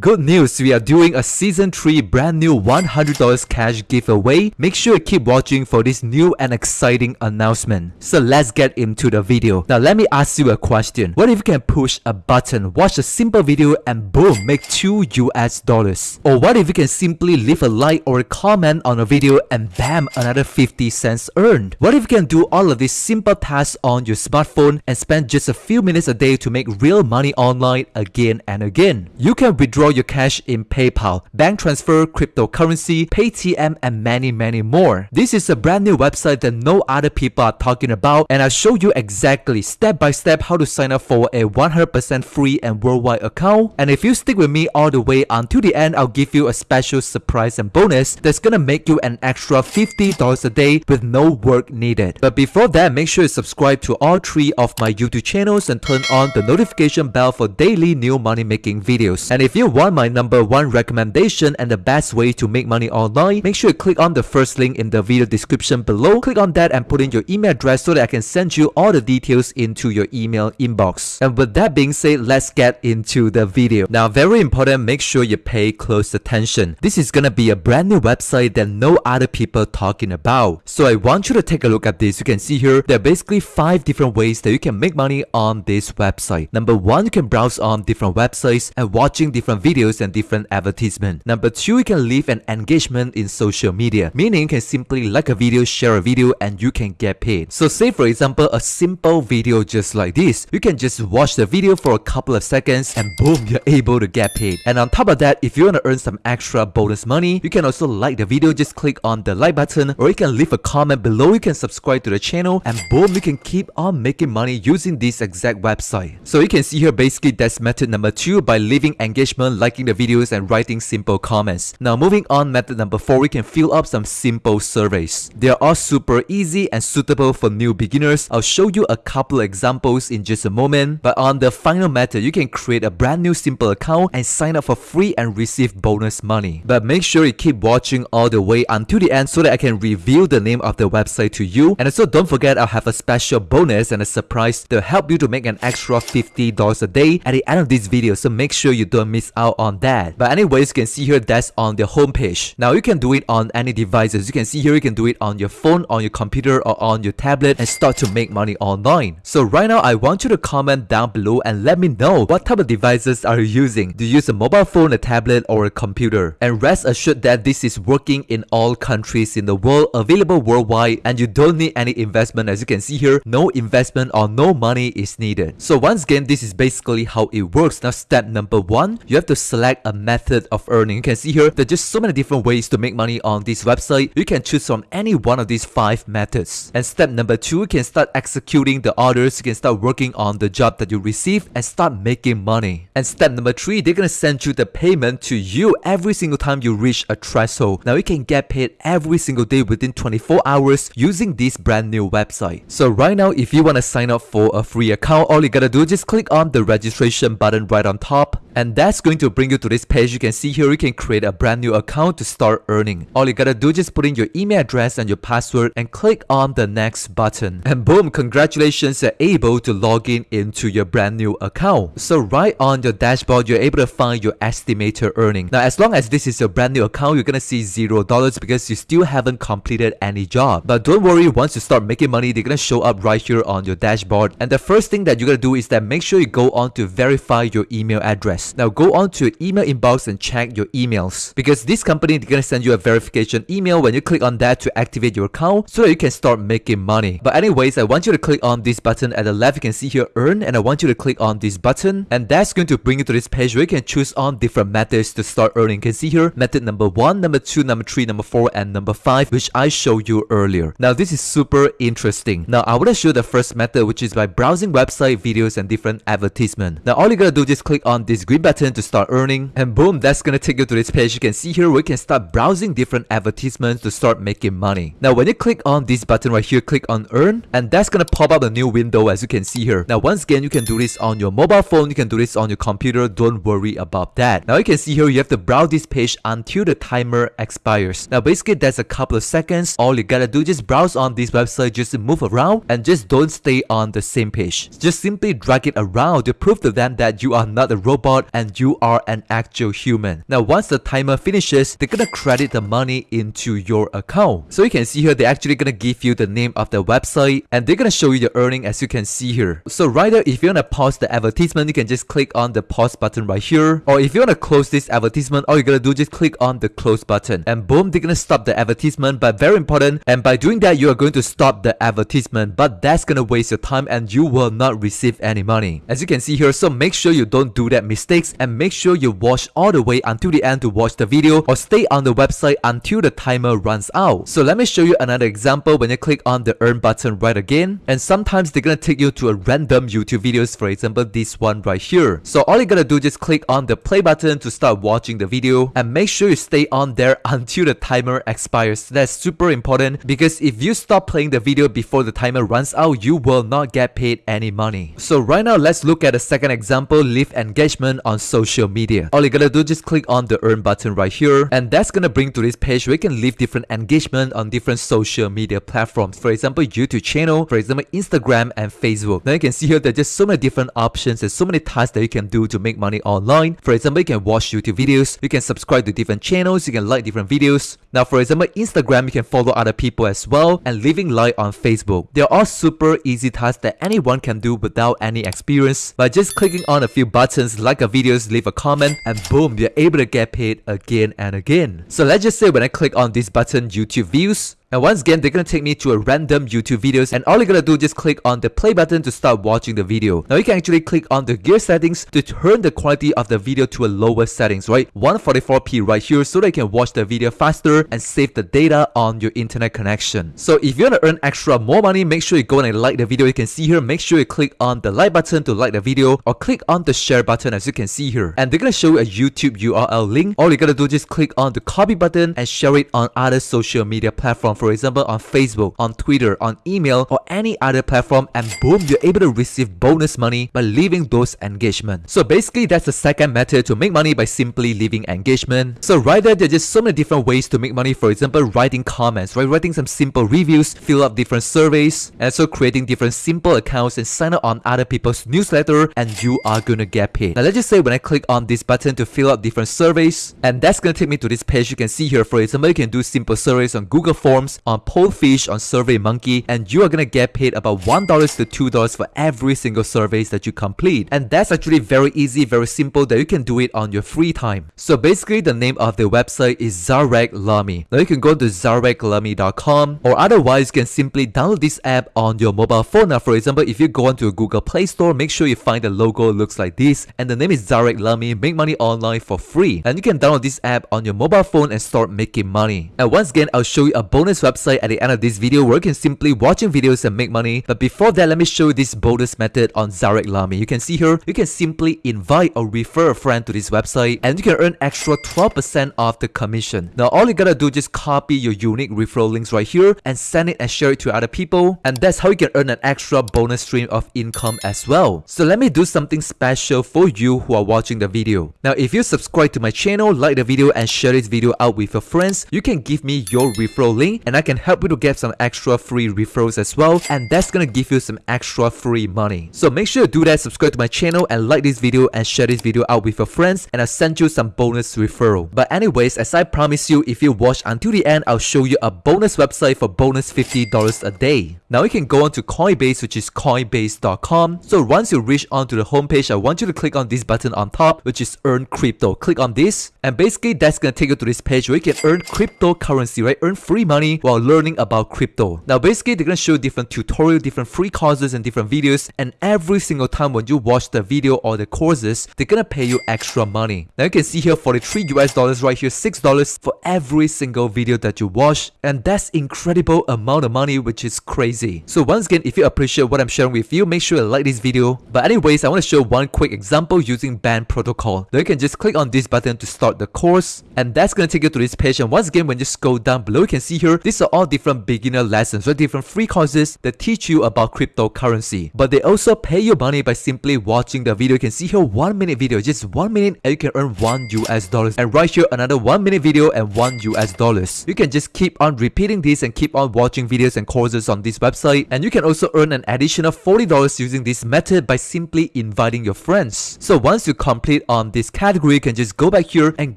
Good news, we are doing a season 3 brand new $100 cash giveaway. Make sure you keep watching for this new and exciting announcement. So let's get into the video. Now let me ask you a question. What if you can push a button, watch a simple video and boom, make 2 US dollars? Or what if you can simply leave a like or a comment on a video and bam, another 50 cents earned? What if you can do all of these simple tasks on your smartphone and spend just a few minutes a day to make real money online again and again? You can withdraw withdraw your cash in PayPal, bank transfer, cryptocurrency, Paytm, and many, many more. This is a brand new website that no other people are talking about, and I'll show you exactly step by step how to sign up for a 100% free and worldwide account. And if you stick with me all the way until the end, I'll give you a special surprise and bonus that's gonna make you an extra $50 a day with no work needed. But before that, make sure you subscribe to all three of my YouTube channels and turn on the notification bell for daily new money making videos. And if you want my number one recommendation and the best way to make money online, make sure you click on the first link in the video description below. Click on that and put in your email address so that I can send you all the details into your email inbox. And with that being said, let's get into the video. Now, very important, make sure you pay close attention. This is gonna be a brand new website that no other people talking about. So I want you to take a look at this. You can see here, there are basically five different ways that you can make money on this website. Number one, you can browse on different websites and watching different videos and different advertisements. Number two, you can leave an engagement in social media, meaning you can simply like a video, share a video, and you can get paid. So say for example, a simple video just like this. You can just watch the video for a couple of seconds and boom, you're able to get paid. And on top of that, if you want to earn some extra bonus money, you can also like the video, just click on the like button or you can leave a comment below, you can subscribe to the channel and boom, you can keep on making money using this exact website. So you can see here basically that's method number two by leaving engagement liking the videos and writing simple comments. Now moving on method number 4 we can fill up some simple surveys. They are all super easy and suitable for new beginners. I'll show you a couple examples in just a moment. But on the final method you can create a brand new simple account and sign up for free and receive bonus money. But make sure you keep watching all the way until the end so that I can reveal the name of the website to you. And also don't forget I'll have a special bonus and a surprise to help you to make an extra $50 a day at the end of this video. So make sure you don't miss out on that. But anyways, you can see here that's on the home page. Now you can do it on any devices. You can see here you can do it on your phone, on your computer or on your tablet and start to make money online. So right now I want you to comment down below and let me know what type of devices are you using. Do you use a mobile phone, a tablet or a computer? And rest assured that this is working in all countries in the world, available worldwide and you don't need any investment as you can see here, no investment or no money is needed. So once again, this is basically how it works. Now step number one, you have to to select a method of earning. You can see here, there are just so many different ways to make money on this website. You can choose from any one of these five methods. And step number two, you can start executing the orders. You can start working on the job that you receive and start making money. And step number three, they're gonna send you the payment to you every single time you reach a threshold. Now you can get paid every single day within 24 hours using this brand new website. So right now, if you wanna sign up for a free account, all you gotta do is just click on the registration button right on top and that's going to bring you to this page. You can see here you can create a brand new account to start earning. All you gotta do is just put in your email address and your password and click on the next button. And boom, congratulations, you're able to log in into your brand new account. So right on your dashboard, you're able to find your estimator earning. Now, as long as this is your brand new account, you're gonna see zero dollars because you still haven't completed any job. But don't worry, once you start making money, they're gonna show up right here on your dashboard. And the first thing that you're gonna do is that make sure you go on to verify your email address. Now go on to your email inbox and check your emails because this company is gonna send you a verification email when you click on that to activate your account so that you can start making money. But anyways, I want you to click on this button at the left. You can see here earn and I want you to click on this button and that's going to bring you to this page where you can choose on different methods to start earning. You can see here method number one, number two, number three, number four, and number five, which I showed you earlier. Now this is super interesting. Now I want to show the first method, which is by browsing website videos and different advertisement. Now all you gotta do is click on this green button to start earning and boom that's gonna take you to this page. You can see here we can start browsing different advertisements to start making money. Now when you click on this button right here click on earn and that's gonna pop up a new window as you can see here. Now once again you can do this on your mobile phone you can do this on your computer don't worry about that. Now you can see here you have to browse this page until the timer expires. Now basically that's a couple of seconds. All you gotta do just browse on this website just move around and just don't stay on the same page. Just simply drag it around to prove to them that you are not a robot and you are an actual human. Now once the timer finishes, they're gonna credit the money into your account. So you can see here, they're actually gonna give you the name of the website and they're gonna show you the earning as you can see here. So right there, if you wanna pause the advertisement, you can just click on the pause button right here. Or if you wanna close this advertisement, all you gotta do just click on the close button and boom, they're gonna stop the advertisement. But very important, and by doing that, you are going to stop the advertisement. But that's gonna waste your time and you will not receive any money. As you can see here, so make sure you don't do that mistakes and make sure you watch all the way until the end to watch the video or stay on the website until the timer runs out. So let me show you another example when you click on the earn button right again and sometimes they're gonna take you to a random YouTube videos for example this one right here. So all you gotta do just click on the play button to start watching the video and make sure you stay on there until the timer expires. That's super important because if you stop playing the video before the timer runs out you will not get paid any money. So right now let's look at a second example leave engagement on social media. All you gotta do just click on the earn button right here and that's gonna bring to this page where you can leave different engagement on different social media platforms. For example YouTube channel, for example Instagram and Facebook. Now you can see here there's just so many different options and so many tasks that you can do to make money online. For example you can watch YouTube videos, you can subscribe to different channels, you can like different videos. Now for example Instagram you can follow other people as well and leaving like on Facebook. They're all super easy tasks that anyone can do without any experience by just clicking on a few buttons like a videos, leave a comment and boom you're able to get paid again and again. So let's just say when I click on this button YouTube views and once again, they're gonna take me to a random YouTube videos and all you're gonna do is just click on the play button to start watching the video. Now you can actually click on the gear settings to turn the quality of the video to a lower settings, right? 144p right here so that you can watch the video faster and save the data on your internet connection. So if you wanna earn extra more money, make sure you go and like the video. You can see here, make sure you click on the like button to like the video or click on the share button as you can see here. And they're gonna show you a YouTube URL link. All you gotta do is just click on the copy button and share it on other social media platforms for example on Facebook, on Twitter, on email or any other platform and boom you're able to receive bonus money by leaving those engagement. So basically that's the second method to make money by simply leaving engagement. So right there there's just so many different ways to make money for example writing comments, right? Writing some simple reviews, fill up different surveys, and also creating different simple accounts and sign up on other people's newsletter and you are gonna get paid. Now let's just say when I click on this button to fill up different surveys and that's gonna take me to this page you can see here for example you can do simple surveys on Google Forms on Pollfish, on SurveyMonkey, and you are gonna get paid about $1 to $2 for every single surveys that you complete. And that's actually very easy, very simple that you can do it on your free time. So basically the name of the website is Zareklamy. Now you can go to zareklamy.com or otherwise you can simply download this app on your mobile phone. Now for example, if you go onto a Google Play Store, make sure you find the logo looks like this and the name is Zareklamy, make money online for free. And you can download this app on your mobile phone and start making money. And once again, I'll show you a bonus website at the end of this video where you can simply watching videos and make money. But before that, let me show you this bonus method on Zareklamy. You can see here, you can simply invite or refer a friend to this website and you can earn extra 12% of the commission. Now all you gotta do is just copy your unique referral links right here and send it and share it to other people and that's how you can earn an extra bonus stream of income as well. So let me do something special for you who are watching the video. Now if you subscribe to my channel, like the video and share this video out with your friends, you can give me your referral link and I can help you to get some extra free referrals as well and that's gonna give you some extra free money. So make sure to do that, subscribe to my channel and like this video and share this video out with your friends and I'll send you some bonus referral. But anyways, as I promised you, if you watch until the end, I'll show you a bonus website for bonus $50 a day. Now you can go on to Coinbase which is coinbase.com. So once you reach onto the homepage, I want you to click on this button on top which is earn crypto. Click on this and basically that's gonna take you to this page where you can earn cryptocurrency, right? Earn free money while learning about crypto. Now basically they're gonna show different tutorial, different free courses and different videos and every single time when you watch the video or the courses, they're gonna pay you extra money. Now you can see here 43 US dollars right here, $6 for every single video that you watch and that's incredible amount of money which is crazy. So once again, if you appreciate what I'm sharing with you, make sure you like this video. But anyways, I want to show one quick example using band protocol. Now you can just click on this button to start the course and that's gonna take you to this page and once again when you scroll down below you can see here these are all different beginner lessons or different free courses that teach you about cryptocurrency. But they also pay you money by simply watching the video. You can see here one minute video, just one minute and you can earn one US dollars. And right here another one minute video and one US dollars. You can just keep on repeating this and keep on watching videos and courses on this website. And you can also earn an additional $40 using this method by simply inviting your friends. So once you complete on this category, you can just go back here and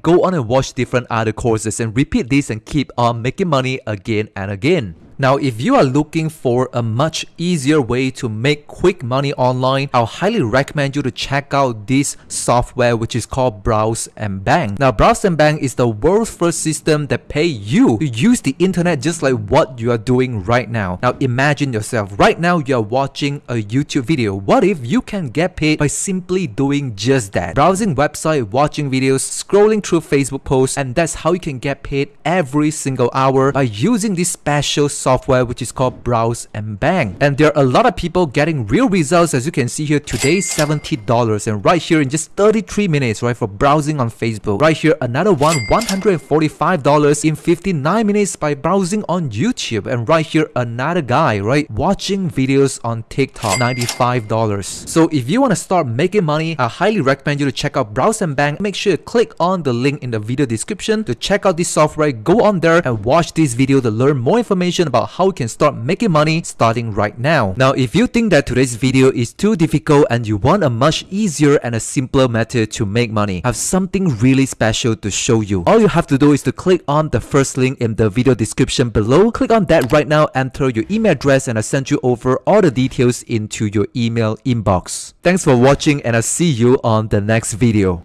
go on and watch different other courses and repeat this and keep on making money again and again. Now, if you are looking for a much easier way to make quick money online, I'll highly recommend you to check out this software which is called Browse and Bank. Now, Browse and Bank is the world's first system that pay you to use the internet just like what you are doing right now. Now, imagine yourself, right now you are watching a YouTube video. What if you can get paid by simply doing just that? Browsing website, watching videos, scrolling through Facebook posts, and that's how you can get paid every single hour by using this special software software which is called Browse and Bank. And there are a lot of people getting real results as you can see here today $70 and right here in just 33 minutes right for browsing on Facebook. Right here another one $145 in 59 minutes by browsing on YouTube and right here another guy right watching videos on TikTok $95. So if you want to start making money I highly recommend you to check out Browse and Bank. Make sure you click on the link in the video description to check out this software. Go on there and watch this video to learn more information about about how you can start making money starting right now. Now, if you think that today's video is too difficult and you want a much easier and a simpler method to make money, I have something really special to show you. All you have to do is to click on the first link in the video description below. Click on that right now, enter your email address and I'll send you over all the details into your email inbox. Thanks for watching and I'll see you on the next video.